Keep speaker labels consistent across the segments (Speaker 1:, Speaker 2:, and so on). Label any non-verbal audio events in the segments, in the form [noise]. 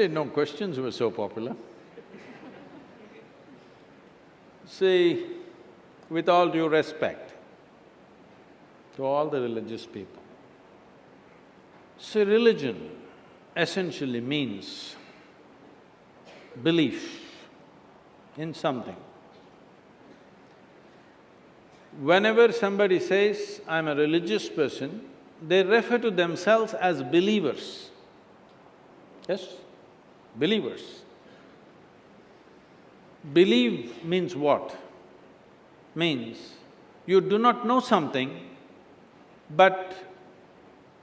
Speaker 1: didn't know questions were so popular. See, with all due respect to all the religious people, see, religion essentially means belief in something. Whenever somebody says, I'm a religious person, they refer to themselves as believers. Yes? Believers. Believe means what? Means you do not know something, but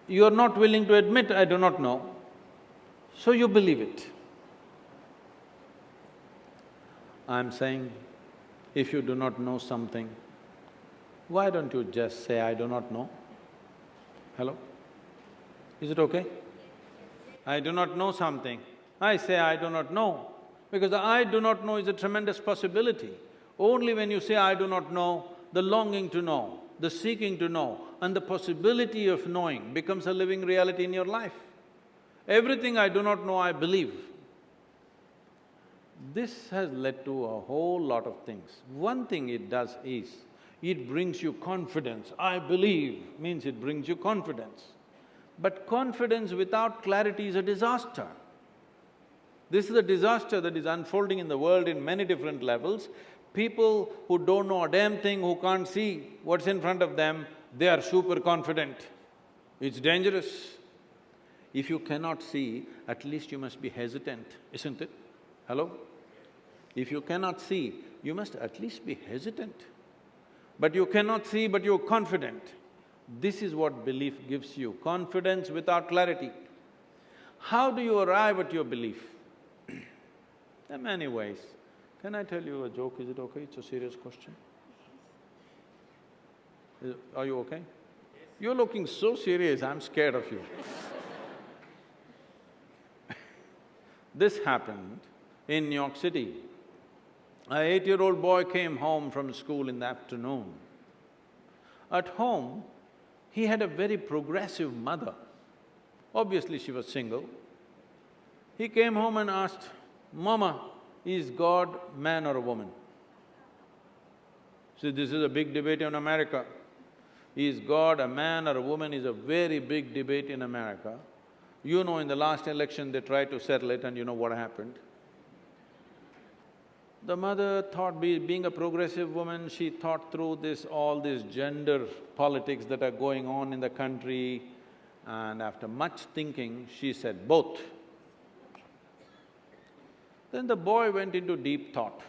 Speaker 1: you are not willing to admit, I do not know, so you believe it. I'm saying, if you do not know something, why don't you just say, I do not know? Hello? Is it okay? I do not know something, I say I do not know, because the I do not know is a tremendous possibility. Only when you say I do not know, the longing to know, the seeking to know and the possibility of knowing becomes a living reality in your life. Everything I do not know, I believe. This has led to a whole lot of things. One thing it does is, it brings you confidence. I believe means it brings you confidence. But confidence without clarity is a disaster. This is a disaster that is unfolding in the world in many different levels. People who don't know a damn thing, who can't see what's in front of them, they are super confident. It's dangerous. If you cannot see, at least you must be hesitant, isn't it? Hello? If you cannot see, you must at least be hesitant. But you cannot see, but you're confident. This is what belief gives you, confidence without clarity. How do you arrive at your belief? There are many ways. Can I tell you a joke, is it okay? It's a serious question. Is, are you okay? You're looking so serious, I'm scared of you [laughs] This happened in New York City. A eight-year-old boy came home from school in the afternoon. At home, he had a very progressive mother. Obviously, she was single. He came home and asked, Mama, is God man or a woman? See, this is a big debate in America. Is God a man or a woman is a very big debate in America. You know, in the last election, they tried to settle it and you know what happened. The mother thought, be, being a progressive woman, she thought through this… all this gender politics that are going on in the country and after much thinking, she said, both. Then the boy went into deep thought.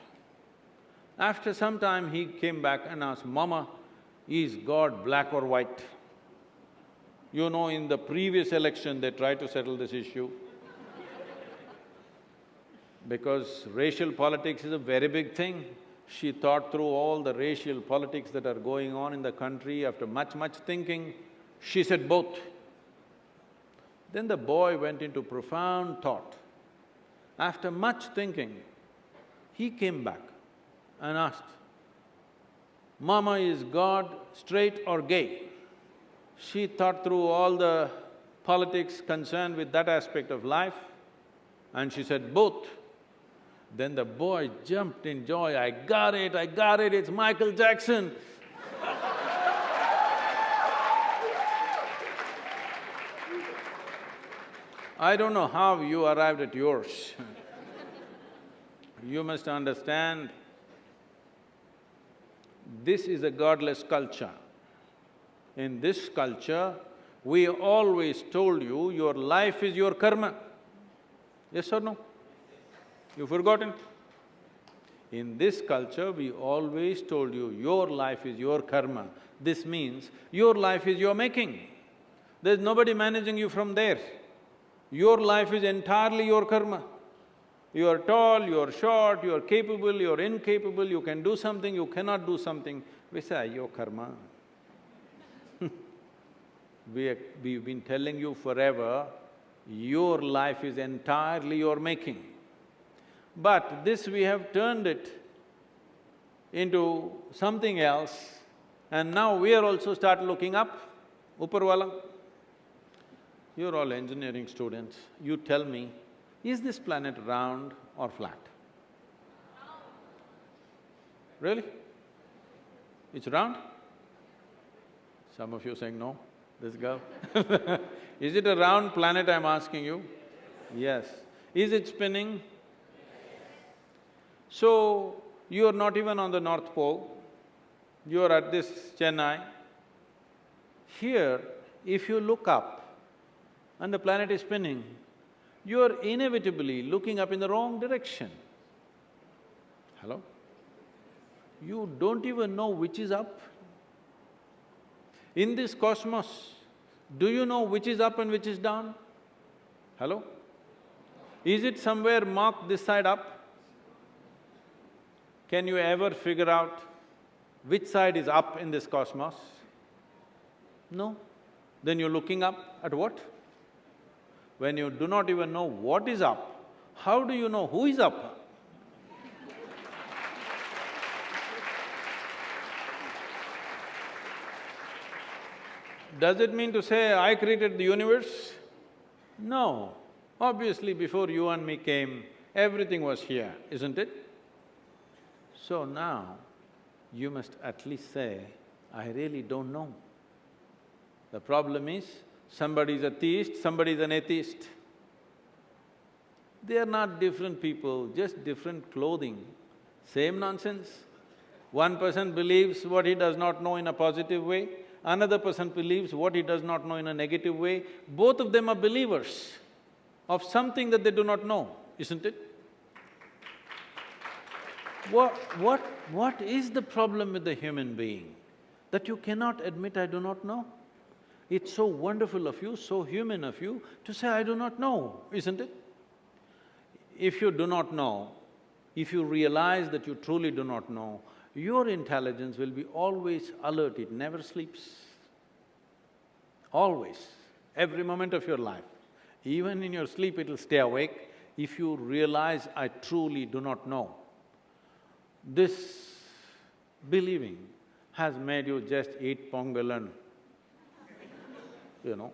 Speaker 1: After some time, he came back and asked, Mama, is God black or white? You know, in the previous election, they tried to settle this issue because racial politics is a very big thing. She thought through all the racial politics that are going on in the country. After much, much thinking, she said both. Then the boy went into profound thought. After much thinking, he came back and asked, Mama, is God straight or gay? She thought through all the politics concerned with that aspect of life and she said, both. Then the boy jumped in joy, I got it, I got it, it's Michael Jackson. I don't know how you arrived at yours [laughs] You must understand, this is a godless culture. In this culture, we always told you, your life is your karma. Yes or no? You've forgotten? In this culture, we always told you, your life is your karma. This means your life is your making. There's nobody managing you from there. Your life is entirely your karma. You are tall, you are short, you are capable, you are incapable, you can do something, you cannot do something. We say, your karma. [laughs] we we've been telling you forever, your life is entirely your making. But this we have turned it into something else and now we are also start looking up, Uparwala. You're all engineering students, you tell me, is this planet round or flat? Really? It's round? Some of you saying no, this girl [laughs] Is it a round planet I'm asking you? Yes. Is it spinning? So, you are not even on the North Pole, you are at this Chennai. Here, if you look up and the planet is spinning, you are inevitably looking up in the wrong direction. Hello? You don't even know which is up. In this cosmos, do you know which is up and which is down? Hello? Is it somewhere marked this side up? Can you ever figure out which side is up in this cosmos? No. Then you're looking up at what? When you do not even know what is up, how do you know who is up? Does it mean to say, I created the universe? No. Obviously, before you and me came, everything was here, isn't it? So now, you must at least say, I really don't know. The problem is, somebody is a theist, somebody is an atheist. They are not different people, just different clothing, same nonsense. One person believes what he does not know in a positive way, another person believes what he does not know in a negative way. Both of them are believers of something that they do not know, isn't it? What… what… what is the problem with the human being? That you cannot admit, I do not know? It's so wonderful of you, so human of you to say, I do not know, isn't it? If you do not know, if you realize that you truly do not know, your intelligence will be always alert, it never sleeps. Always, every moment of your life. Even in your sleep, it'll stay awake if you realize, I truly do not know. This believing has made you just eat pongal and you know,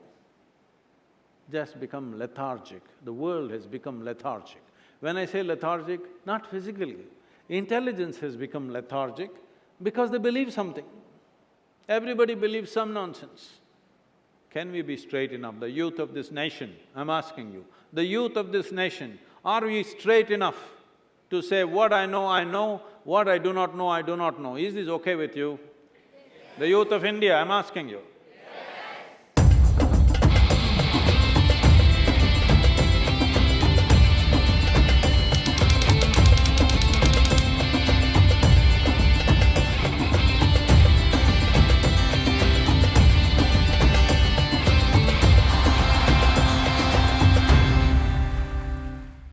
Speaker 1: just become lethargic. The world has become lethargic. When I say lethargic, not physically, intelligence has become lethargic because they believe something. Everybody believes some nonsense. Can we be straight enough? The youth of this nation, I'm asking you, the youth of this nation, are we straight enough to say, what I know, I know, what I do not know, I do not know? Is this okay with you? The youth of India, I'm asking you.